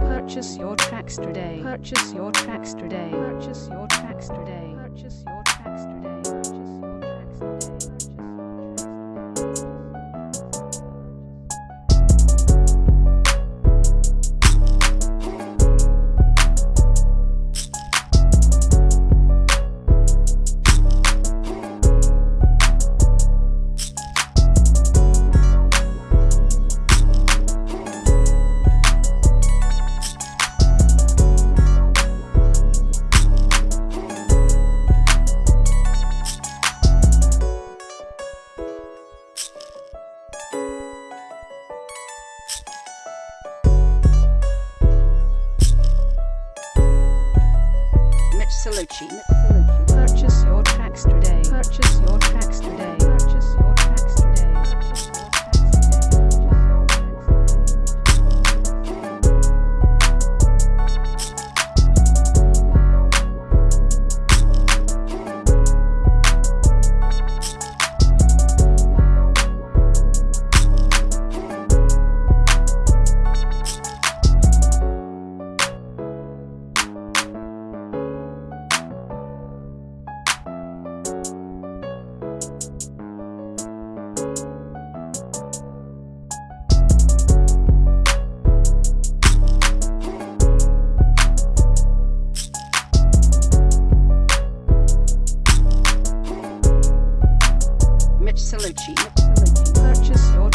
Purchase your tracks today. Purchase your tracks today. Mitsubishi. Purchase your tracks today. Purchase your tracks today. Nicola Purchase your